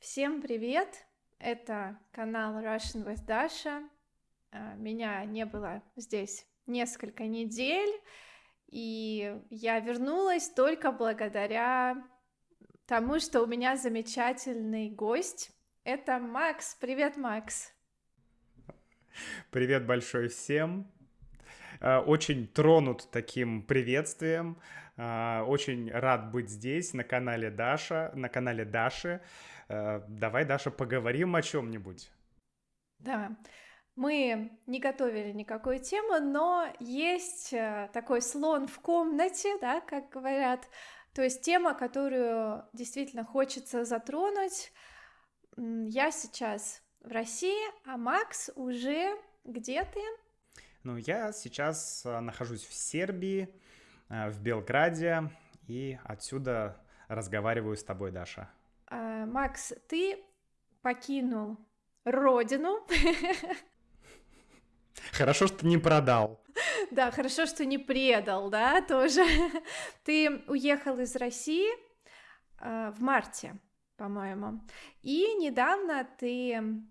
Всем привет! Это канал Russian with Dasha. А, Меня не было здесь несколько недель, и я вернулась только благодаря тому, что у меня замечательный гость. Это Макс. Привет, Макс. Привет большой всем. Э, Очень тронут таким приветствием. Э, Очень рад быть здесь, на канале Даша, на канале Даши. Э, Давай, Даша, поговорим о чем-нибудь. Да, мы не готовили никакой темы, но есть э, такой слон в комнате, да, как говорят. То есть тема, которую действительно хочется затронуть. Я сейчас в России, а Макс уже где ты? Ну, я сейчас э, нахожусь в Сербии, в Белграде, и отсюда разговариваю с тобой, Даша. А, Макс, ты покинул родину. Хорошо, что не продал. Да, хорошо, что не предал, да, тоже. Ты уехал из России а, в марте, по-моему, и недавно ты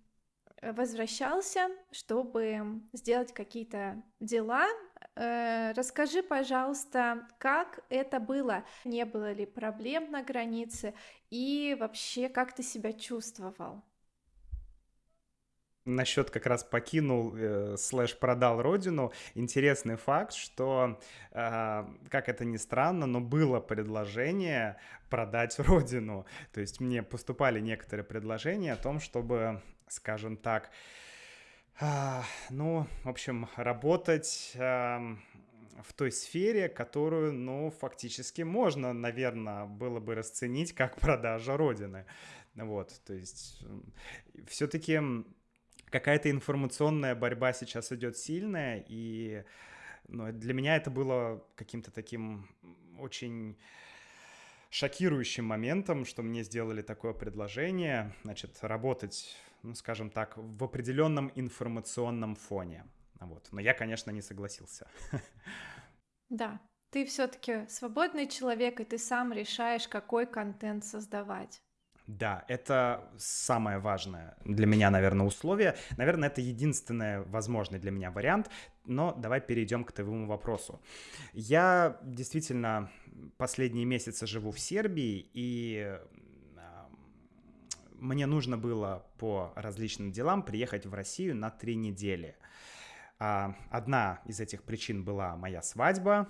возвращался, чтобы сделать какие-то дела. Э, Расскажи, пожалуйста, как это было? Не было ли проблем на границе? И вообще, как ты себя чувствовал? Насчет как раз покинул, э, слэш продал родину. Интересный факт, что, э, как это ни странно, но было предложение продать родину. То есть мне поступали некоторые предложения о том, чтобы, скажем так, а, ну, в общем, работать в той сфере, которую, ну, фактически можно, наверное, было бы расценить как продажа родины. Вот, то есть все-таки какая-то информационная борьба сейчас идет сильная, и ну, для меня это было каким-то таким очень шокирующим моментом, что мне сделали такое предложение, значит, работать, ну, скажем так, в определенном информационном фоне. Вот. Но я, конечно, не согласился. Да, ты все-таки свободный человек, и ты сам решаешь, какой контент создавать. Да, это самое важное для меня, наверное, условие. Наверное, это единственный возможный для меня вариант. Но давай перейдем к твоему вопросу. Я действительно последние месяцы живу в Сербии, и мне нужно было по различным делам приехать в Россию на три недели. А, Одна из этих причин была моя свадьба.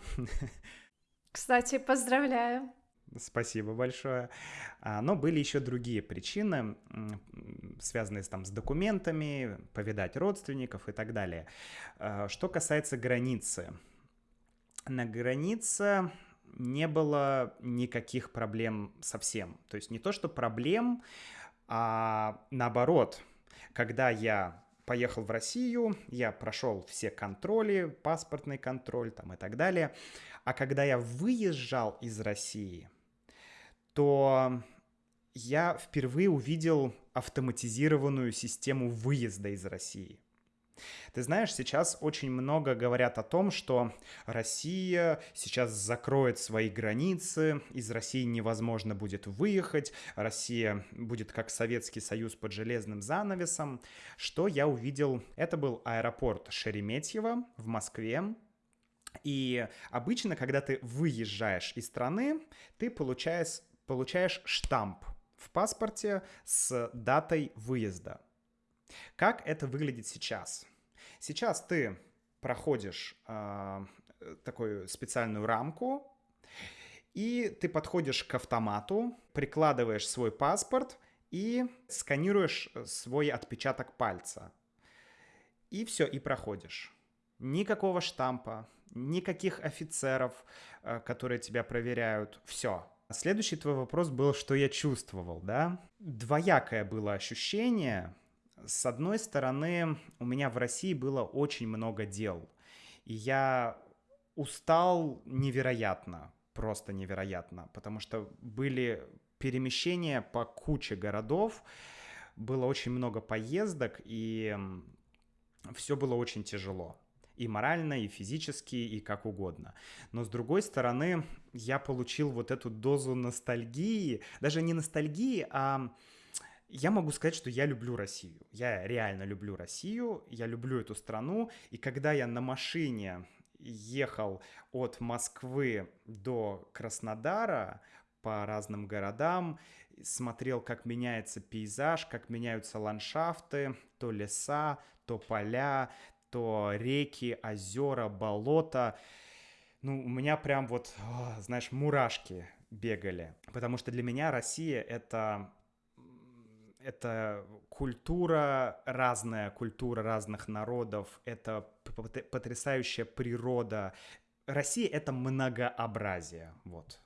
Кстати, поздравляю. Спасибо большое. А, Но были еще другие причины, связанные там, с документами, повидать родственников и так далее. А, Что касается границы. На границе не было никаких проблем совсем. То есть не то, что проблем, а наоборот, когда я поехал в Россию, я прошел все контроли, паспортный контроль там и так далее. А когда я выезжал из России, то я впервые увидел автоматизированную систему выезда из России. Ты знаешь, сейчас очень много говорят о том, что Россия сейчас закроет свои границы, из России невозможно будет выехать, Россия будет как Советский Союз под железным занавесом. Что я увидел? Это был аэропорт Шереметьево в Москве, и обычно, когда ты выезжаешь из страны, ты получаешь, получаешь штамп в паспорте с датой выезда. Как это выглядит сейчас? Сейчас ты проходишь э, такую специальную рамку, и ты подходишь к автомату, прикладываешь свой паспорт и сканируешь э, свой отпечаток пальца. И все, и проходишь. Никакого штампа, никаких офицеров, э, которые тебя проверяют. Все. Следующий твой вопрос был, что я чувствовал, да? Двоякое было ощущение. С одной стороны, у меня в России было очень много дел. И я устал невероятно, просто невероятно, потому что были перемещения по куче городов, было очень много поездок, и все было очень тяжело. И морально, и физически, и как угодно. Но с другой стороны, я получил вот эту дозу ностальгии, даже не ностальгии, а я могу сказать, что я люблю Россию. Я реально люблю Россию, я люблю эту страну. И когда я на машине ехал от Москвы до Краснодара по разным городам, смотрел, как меняется пейзаж, как меняются ландшафты, то леса, то поля, то реки, озера, болота. Ну, у меня прям вот, знаешь, мурашки бегали. Потому что для меня Россия — это это культура, разная культура разных народов, это потрясающая природа. Россия — это многообразие, вот.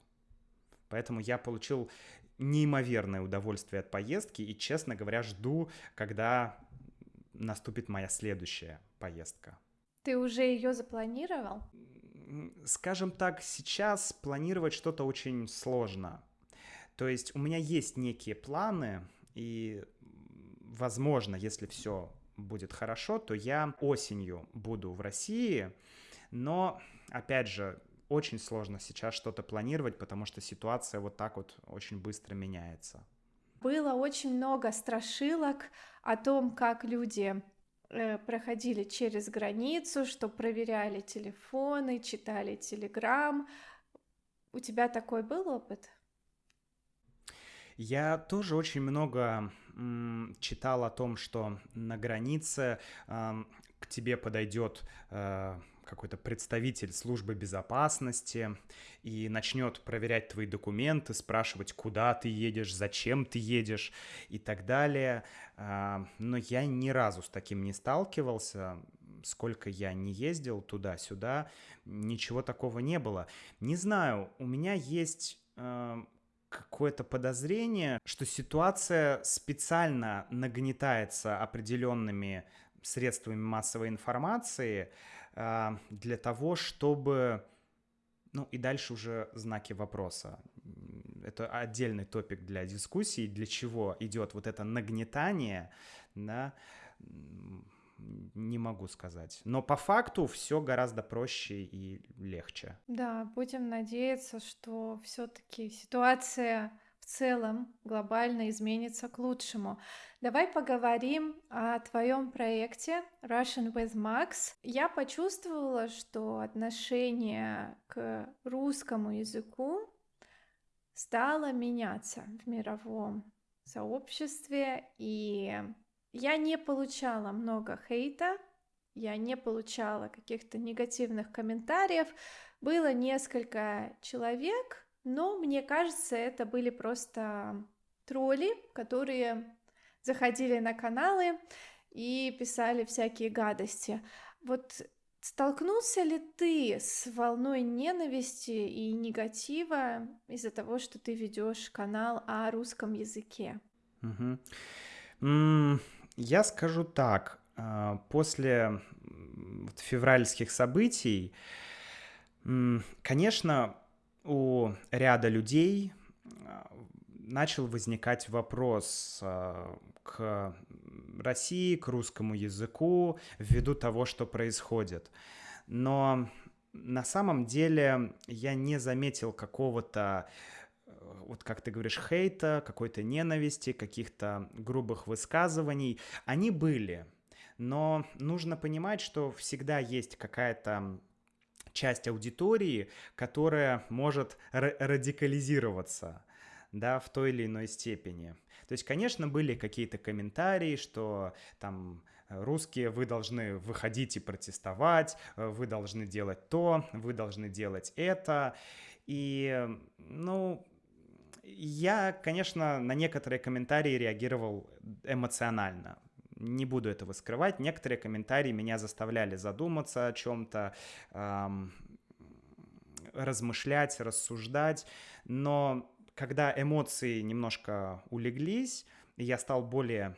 Поэтому я получил неимоверное удовольствие от поездки и, честно говоря, жду, когда наступит моя следующая поездка. Ты уже ее запланировал? Скажем так, сейчас планировать что-то очень сложно. То есть у меня есть некие планы, и, возможно, если все будет хорошо, то я осенью буду в России, но, опять же, очень сложно сейчас что-то планировать, потому что ситуация вот так вот очень быстро меняется. Было очень много страшилок о том, как люди э, проходили через границу, что проверяли телефоны, читали телеграм. У тебя такой был опыт? Я тоже очень много читал о том, что на границе э, к тебе подойдет э, какой-то представитель службы безопасности и начнет проверять твои документы, спрашивать, куда ты едешь, зачем ты едешь и так далее. Э, но я ни разу с таким не сталкивался сколько я не ездил туда-сюда, ничего такого не было. Не знаю, у меня есть э, какое-то подозрение, что ситуация специально нагнетается определенными средствами массовой информации э, для того, чтобы... Ну и дальше уже знаки вопроса. Это отдельный топик для дискуссии, для чего идет вот это нагнетание, да, не могу сказать. Но по факту все гораздо проще и легче. Да, будем надеяться, что все-таки ситуация в целом глобально изменится к лучшему. Давай поговорим о твоем проекте Russian with Max. Я почувствовала, что отношение к русскому языку стало меняться в мировом сообществе, и я не получала много хейта, я не получала каких-то негативных комментариев. Было несколько человек, но мне кажется, это были просто тролли, которые заходили на каналы и писали всякие гадости. Вот столкнулся ли ты с волной ненависти и негатива из-за того, что ты ведешь канал о русском языке? Угу. Mm, я скажу так. А, после февральских событий, конечно, у ряда людей а, начал возникать вопрос а, к России, к русскому языку ввиду того, что происходит. Но на самом деле я не заметил какого-то вот как ты говоришь, хейта, какой-то ненависти, каких-то грубых высказываний, они были. Но нужно понимать, что всегда есть какая-то часть аудитории, которая может радикализироваться да, в той или иной степени. То есть, конечно, были какие-то комментарии, что там русские, вы должны выходить и протестовать, вы должны делать то, вы должны делать это. И, ну, я, конечно, на некоторые комментарии реагировал эмоционально. Не буду этого скрывать. Некоторые комментарии меня заставляли задуматься о чем-то, эм, размышлять, рассуждать. Но когда эмоции немножко улеглись, я стал более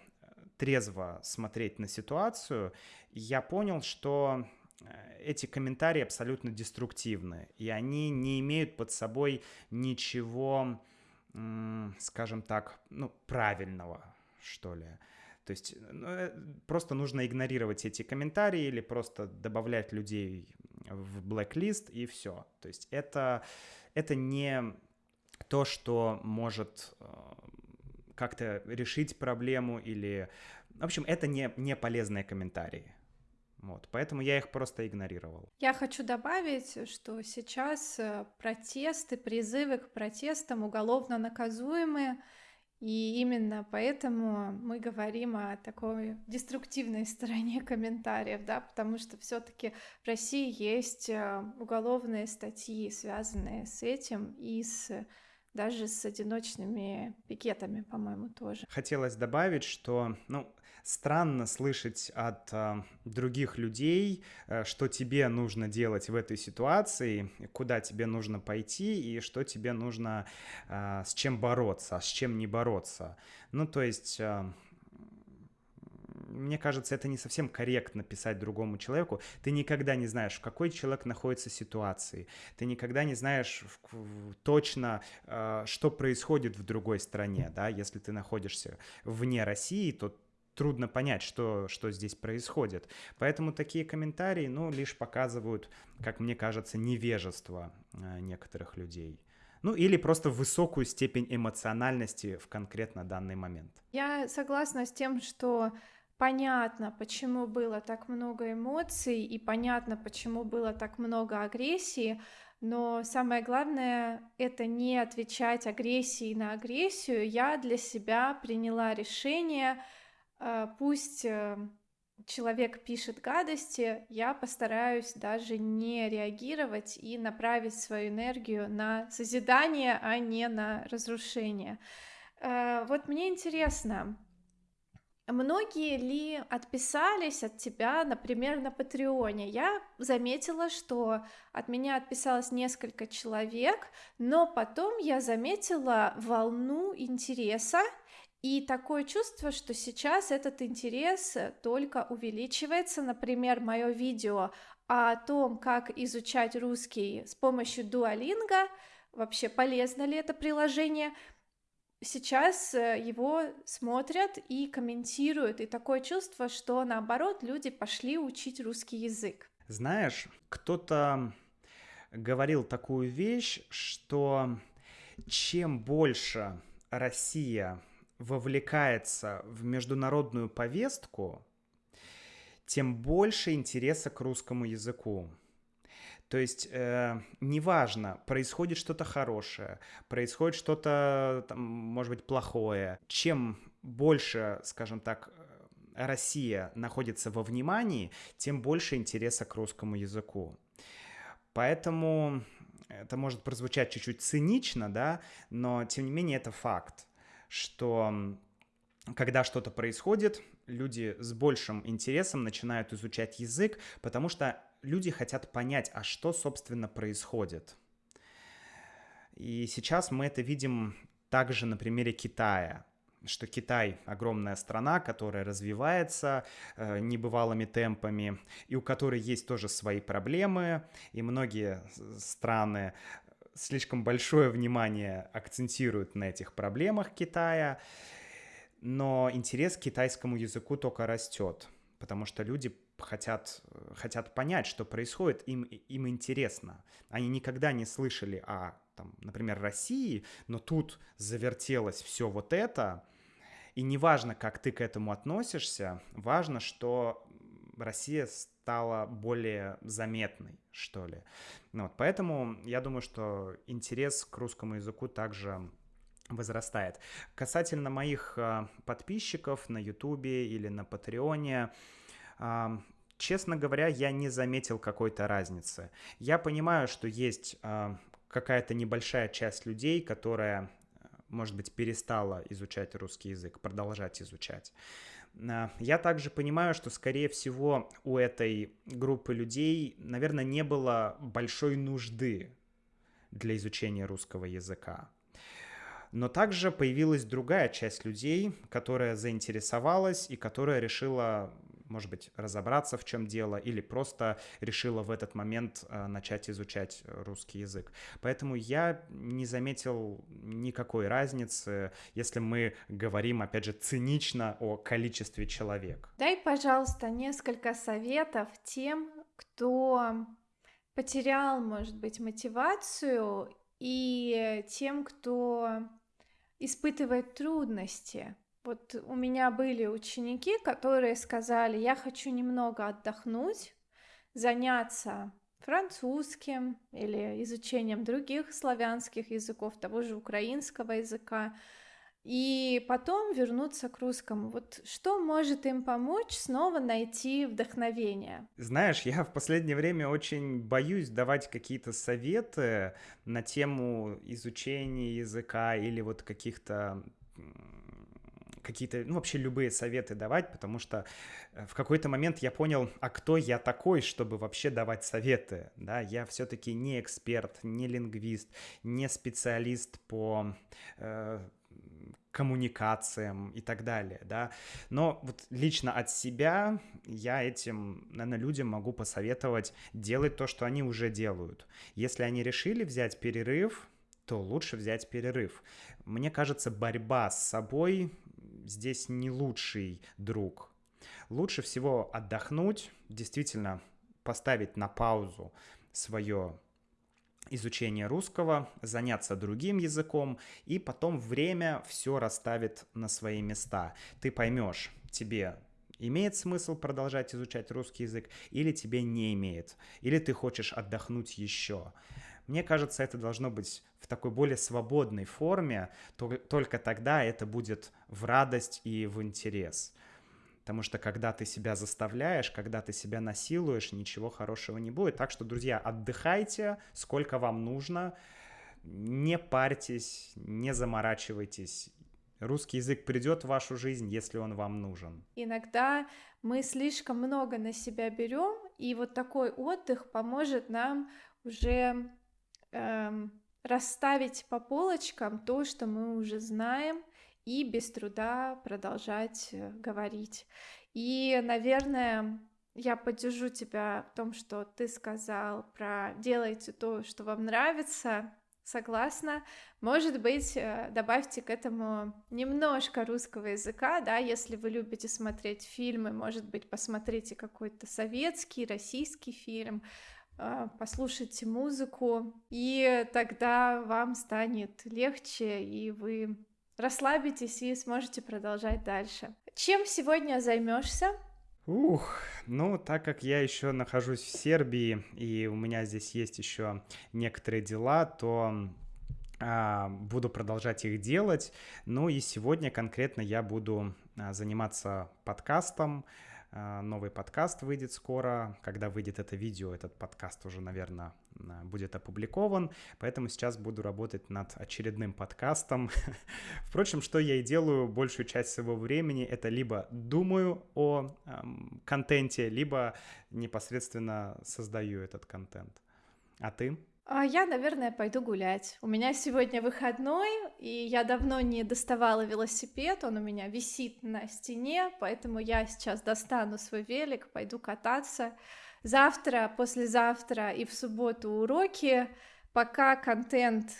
трезво смотреть на ситуацию, я понял, что э, эти комментарии абсолютно деструктивны, и они не имеют под собой ничего скажем так, ну, правильного, что ли. То есть ну, э, просто нужно игнорировать эти комментарии или просто добавлять людей в blacklist и все. То есть это, это не то, что может э, как-то решить проблему или... В общем, это не, не полезные комментарии. Вот, поэтому я их просто игнорировал. Я хочу добавить, что сейчас э, протесты, призывы к протестам уголовно наказуемые, и именно поэтому мы говорим о такой деструктивной стороне комментариев, да, потому что все-таки в России есть э, уголовные статьи, связанные с этим, и с даже с одиночными пикетами, по-моему, тоже. Хотелось добавить, что, ну, странно слышать от э, других людей, э, что тебе нужно делать в этой ситуации, куда тебе нужно пойти и что тебе нужно, э, с чем бороться, а с чем не бороться. Ну, то есть... Э, мне кажется, это не совсем корректно писать другому человеку. Ты никогда не знаешь, в какой человек находится ситуации. Ты никогда не знаешь точно, э, что происходит в другой стране. Да? Если ты находишься вне России, то трудно понять, что, что здесь происходит. Поэтому такие комментарии, ну, лишь показывают, как мне кажется, невежество э, некоторых людей. Ну, или просто высокую степень эмоциональности в конкретно данный момент. Я согласна с тем, что понятно, почему было так много эмоций, и понятно, почему было так много агрессии, но самое главное — это не отвечать агрессией на агрессию. Я для себя приняла решение — а, пусть э, человек пишет гадости, я постараюсь даже не реагировать и направить свою энергию на созидание, а не на разрушение. А, вот мне интересно, многие ли отписались от тебя, например, на Патреоне? Я заметила, что от меня отписалось несколько человек, но потом я заметила волну интереса, и такое чувство, что сейчас этот интерес только увеличивается. Например, мое видео о том, как изучать русский с помощью Duolingo, вообще полезно ли это приложение, сейчас э, его смотрят и комментируют, и такое чувство, что наоборот люди пошли учить русский язык. Знаешь, кто-то говорил такую вещь, что чем больше Россия вовлекается в международную повестку, тем больше интереса к русскому языку. То есть э, неважно, происходит что-то хорошее, происходит что-то, может быть, плохое. Чем больше, скажем так, Россия находится во внимании, тем больше интереса к русскому языку. Поэтому это может прозвучать чуть-чуть цинично, да, но тем не менее это факт что когда что-то происходит, люди с большим интересом начинают изучать язык, потому что люди хотят понять, а что, собственно, происходит. И сейчас мы это видим также на примере Китая что Китай огромная страна, которая развивается э, небывалыми темпами, и у которой есть тоже свои проблемы, и многие страны слишком большое внимание акцентируют на этих проблемах Китая, но интерес к китайскому языку только растет, потому что люди хотят, хотят понять, что происходит, им, им интересно. Они никогда не слышали о, там, например, России, но тут завертелось все вот это, и неважно, как ты к этому относишься, важно, что Россия стала более заметной, что ли. Ну, вот, поэтому я думаю, что интерес к русскому языку также возрастает. Касательно моих э, подписчиков на Ютубе или на Патреоне, честно говоря, я не заметил какой-то разницы. Я понимаю, что есть э, какая-то небольшая часть людей, которая, может быть, перестала изучать русский язык, продолжать изучать. А, я также понимаю, что, скорее всего, у этой группы людей, наверное, не было большой нужды для изучения русского языка. Но также появилась другая часть людей, которая заинтересовалась и которая решила может быть, разобраться, в чем дело, или просто решила в этот момент э, начать изучать русский язык. Поэтому я не заметил никакой разницы, если мы говорим, опять же, цинично о количестве человек. Дай, пожалуйста, несколько советов тем, кто потерял, может быть, мотивацию, и тем, кто испытывает трудности. Вот у меня были ученики, которые сказали, я хочу немного отдохнуть, заняться французским или изучением других славянских языков, того же украинского языка, и потом вернуться к русскому. Вот что может им помочь снова найти вдохновение? Знаешь, я в последнее время очень боюсь давать какие-то советы на тему изучения языка или вот каких-то какие-то, ну, вообще любые советы давать, потому что э, в какой-то момент я понял, а кто я такой, чтобы вообще давать советы, да, я все-таки не эксперт, не лингвист, не специалист по э, коммуникациям и так далее, да. Но вот лично от себя я этим, наверное, людям могу посоветовать делать то, что они уже делают. Если они решили взять перерыв, то лучше взять перерыв. Мне кажется, борьба с собой здесь не лучший друг. Лучше всего отдохнуть, действительно поставить на паузу свое изучение русского, заняться другим языком, и потом время все расставит на свои места. Ты поймешь, тебе имеет смысл продолжать изучать русский язык или тебе не имеет, или ты хочешь отдохнуть еще. Мне кажется, это должно быть в такой более свободной форме, только тогда это будет в радость и в интерес. Потому что когда ты себя заставляешь, когда ты себя насилуешь, ничего хорошего не будет. Так что, друзья, отдыхайте, сколько вам нужно. Не парьтесь, не заморачивайтесь. Русский язык придет в вашу жизнь, если он вам нужен. Иногда мы слишком много на себя берем, и вот такой отдых поможет нам уже эм, расставить по полочкам то, что мы уже знаем, и без труда продолжать э, говорить. И, наверное, я поддержу тебя в том, что ты сказал про делайте то, что вам нравится. Согласна. Может быть, э, добавьте к этому немножко русского языка, да, если вы любите смотреть фильмы, может быть, посмотрите какой-то советский, российский фильм, э, послушайте музыку, и тогда вам станет легче, и вы расслабитесь и сможете продолжать дальше. Чем сегодня займешься? Ух, ну, так как я еще нахожусь в Сербии, и у меня здесь есть еще некоторые дела, то а, буду продолжать их делать. Ну и сегодня конкретно я буду а, заниматься подкастом, а, новый подкаст выйдет скоро. Когда выйдет это видео, этот подкаст уже, наверное, а, будет опубликован. Поэтому сейчас буду работать над очередным подкастом. Впрочем, что я и делаю большую часть своего времени, это либо думаю о эм, контенте, либо непосредственно создаю этот контент. А ты? А я, наверное, пойду гулять. У меня сегодня выходной, и я давно не доставала велосипед, он у меня висит на стене, поэтому я сейчас достану свой велик, пойду кататься. Завтра, послезавтра и в субботу уроки, пока контент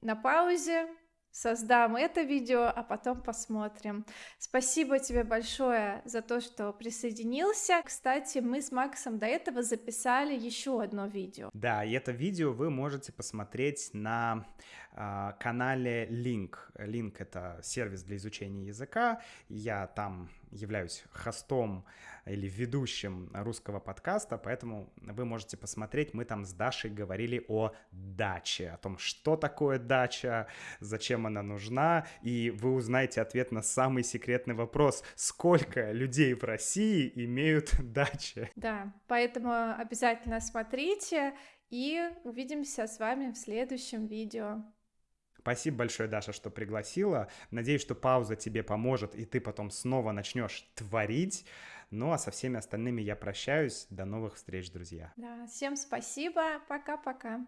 на паузе, создам это видео, а потом посмотрим. Спасибо тебе большое за то, что присоединился. Кстати, мы с Максом до этого записали еще одно видео. Да, и это видео вы можете посмотреть на канале Link. Link — это сервис для изучения языка. Я там являюсь хостом или ведущим русского подкаста, поэтому вы можете посмотреть, мы там с Дашей говорили о даче, о том, что такое дача, зачем она нужна, и вы узнаете ответ на самый секретный вопрос, сколько людей в России имеют дачи. Да, поэтому обязательно смотрите, и увидимся с вами в следующем видео. Спасибо большое, Даша, что пригласила. Надеюсь, что пауза тебе поможет, и ты потом снова начнешь творить. Ну а со всеми остальными я прощаюсь. До новых встреч, друзья. Да, всем спасибо. Пока-пока.